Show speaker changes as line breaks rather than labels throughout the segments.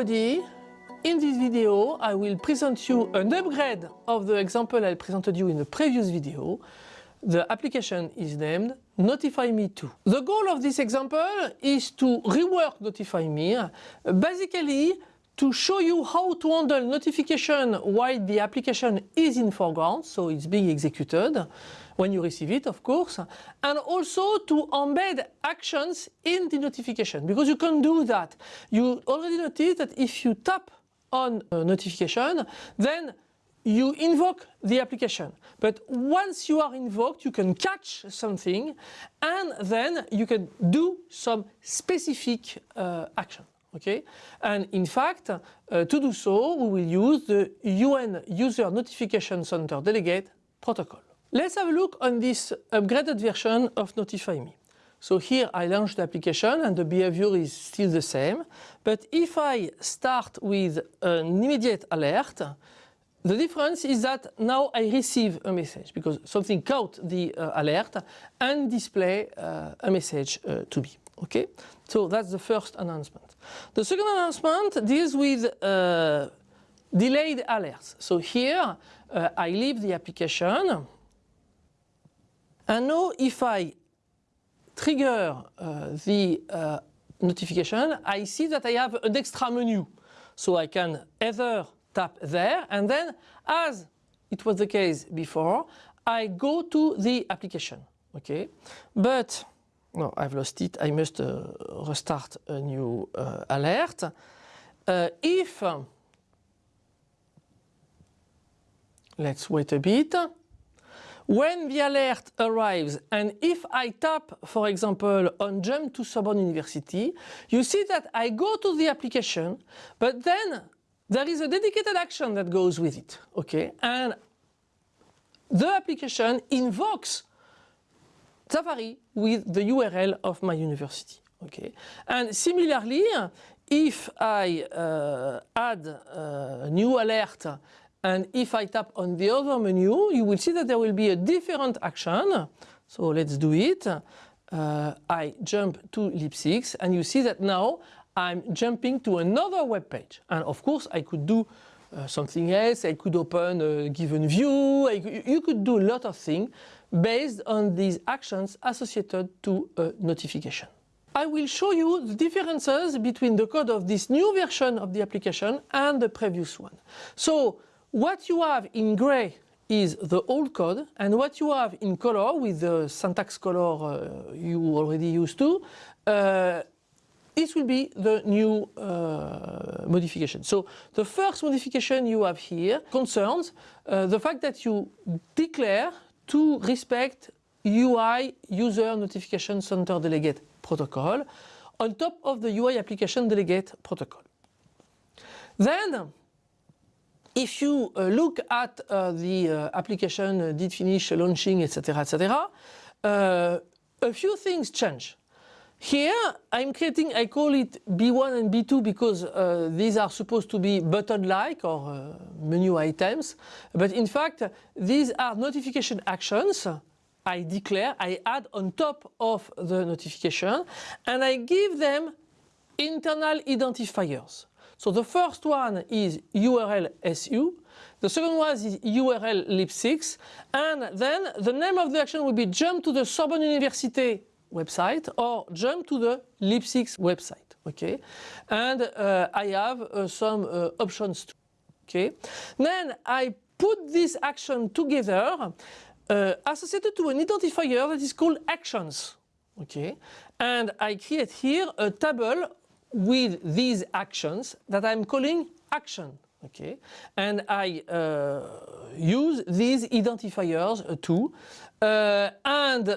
everybody. In this video I will present you an upgrade of the example I presented you in the previous video. The application is named Notify Me 2. The goal of this example is to rework Notify Me, basically to show you how to handle notification while the application is in foreground, so it's being executed when you receive it, of course, and also to embed actions in the notification, because you can do that. You already noticed that if you tap on a notification, then you invoke the application. But once you are invoked, you can catch something and then you can do some specific uh, action okay? And in fact, uh, to do so, we will use the UN User Notification Center Delegate protocol. Let's have a look on this upgraded version of Notify Me. So here I launch the application and the behavior is still the same. But if I start with an immediate alert, the difference is that now I receive a message because something caught the uh, alert and display uh, a message uh, to me. Okay, so that's the first announcement. The second announcement deals with uh, delayed alerts. So here uh, I leave the application and now if I trigger uh, the uh, notification, I see that I have an extra menu. So I can either tap there and then as it was the case before, I go to the application. Okay, but no, I've lost it. I must uh, restart a new uh, alert. Uh, if, let's wait a bit, when the alert arrives and if I tap, for example, on jump to Sorbonne University, you see that I go to the application, but then there is a dedicated action that goes with it, okay? And the application invokes Safari with the URL of my university. Okay, and similarly, if I uh, add a new alert and if I tap on the other menu, you will see that there will be a different action. So let's do it. Uh, I jump to LIP6 and you see that now I'm jumping to another web page. And of course I could do uh, something else, I could open a given view, I, you could do a lot of things based on these actions associated to a notification. I will show you the differences between the code of this new version of the application and the previous one. So what you have in gray is the old code and what you have in color with the syntax color uh, you already used to, uh, this will be the new uh, modification. So the first modification you have here concerns uh, the fact that you declare to respect UI User Notification Center Delegate protocol on top of the UI Application Delegate protocol. Then if you uh, look at uh, the uh, application did finish launching etc etc a few things change. Here I'm creating, I call it B1 and B2 because uh, these are supposed to be button-like or uh, menu items. But in fact, these are notification actions I declare, I add on top of the notification and I give them internal identifiers. So the first one is URL SU, the second one is URL LIP6 and then the name of the action will be jump to the Sorbonne University website or jump to the LIP6 website. Okay, and uh, I have uh, some uh, options too. Okay, then I put this action together uh, associated to an identifier that is called actions. Okay, and I create here a table with these actions that I'm calling action. Okay, and I uh, use these identifiers uh, too, and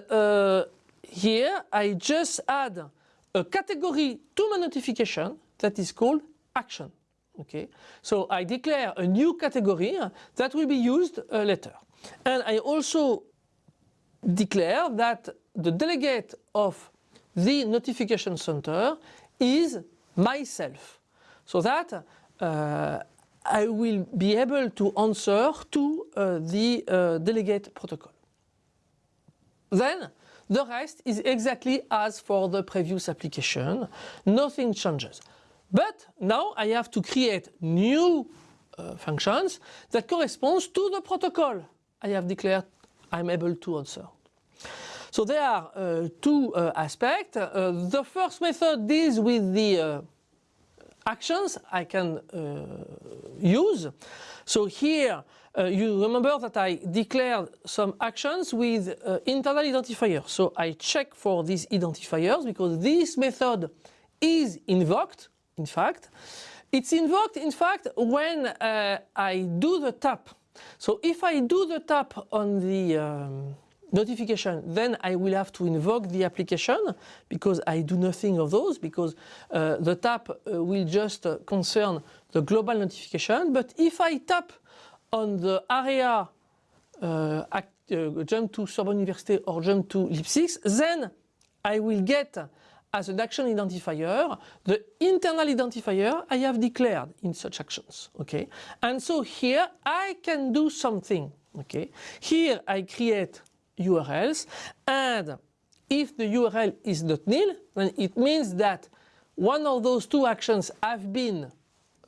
here I just add a category to my notification that is called action. Okay, so I declare a new category that will be used uh, later. And I also declare that the delegate of the notification center is myself so that uh, I will be able to answer to uh, the uh, delegate protocol. Then the rest is exactly as for the previous application. Nothing changes. But now I have to create new uh, functions that corresponds to the protocol I have declared I'm able to answer. So there are uh, two uh, aspects. Uh, the first method deals with the uh, actions I can uh, use. So here uh, you remember that I declared some actions with internal identifiers. So I check for these identifiers because this method is invoked in fact. It's invoked in fact when I do the tap. So if I do the tap on the um, notification, then I will have to invoke the application because I do nothing of those because uh, the tap uh, will just uh, concern the global notification. But if I tap on the area uh, act, uh, jump to Sorbonne Université or jump to LIP6, then I will get as an action identifier the internal identifier I have declared in such actions. Okay, and so here I can do something. Okay, here I create URLs and if the URL is not nil then it means that one of those two actions have been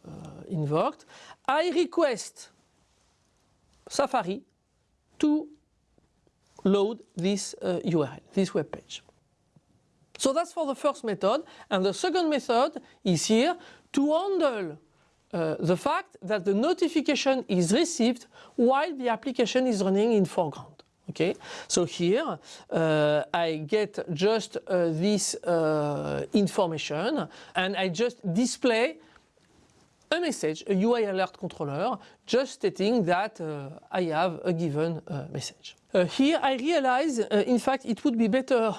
uh, invoked. I request Safari to load this uh, URL, this web page. So that's for the first method and the second method is here to handle uh, the fact that the notification is received while the application is running in foreground. Okay, so here uh, I get just uh, this uh, information and I just display a message, a UI alert controller, just stating that uh, I have a given uh, message. Uh, here I realize, in fact, it would be better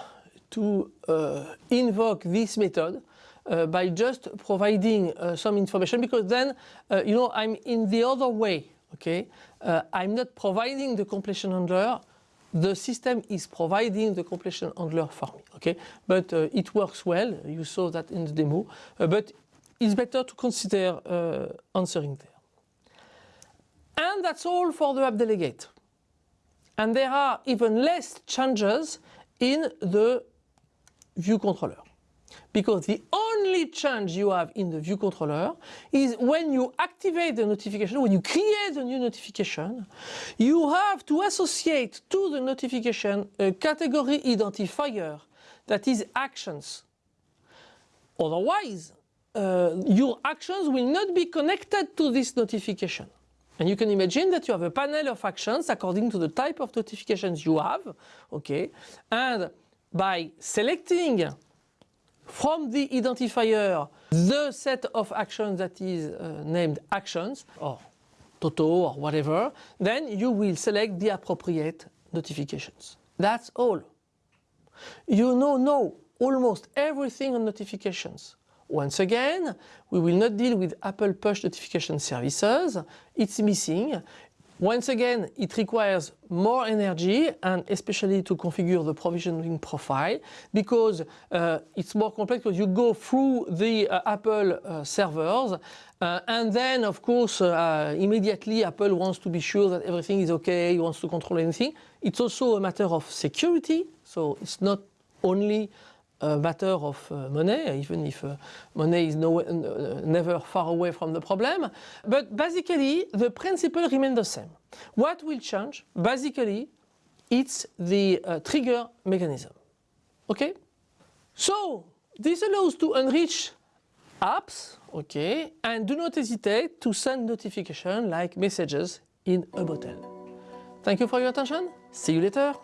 to invoke this method by just providing some information because then you know I'm in the other way okay I'm not providing the completion handler the system is providing the completion handler for me, okay? But uh, it works well, you saw that in the demo, uh, but it's better to consider uh, answering there. And that's all for the app delegate. And there are even less changes in the view controller because the only change you have in the view controller is when you activate the notification, when you create a new notification, you have to associate to the notification a category identifier that is actions. Otherwise, uh, your actions will not be connected to this notification. And you can imagine that you have a panel of actions according to the type of notifications you have, okay? And by selecting from the identifier the set of actions that is uh, named actions or Toto or whatever, then you will select the appropriate notifications. That's all. You know, know almost everything on notifications. Once again, we will not deal with Apple push notification services. It's missing. Once again, it requires more energy and especially to configure the provisioning profile because uh, it's more complex because you go through the uh, Apple uh, servers uh, and then of course uh, immediately Apple wants to be sure that everything is okay, he wants to control anything. It's also a matter of security so it's not only matter of uh, money, even if uh, money is no, uh, never far away from the problem. But basically, the principle remains the same. What will change? Basically, it's the trigger mechanism. Okay? So, this allows to enrich apps, okay, and do not hesitate to send notification like messages in a bottle. Thank you for your attention. See you later.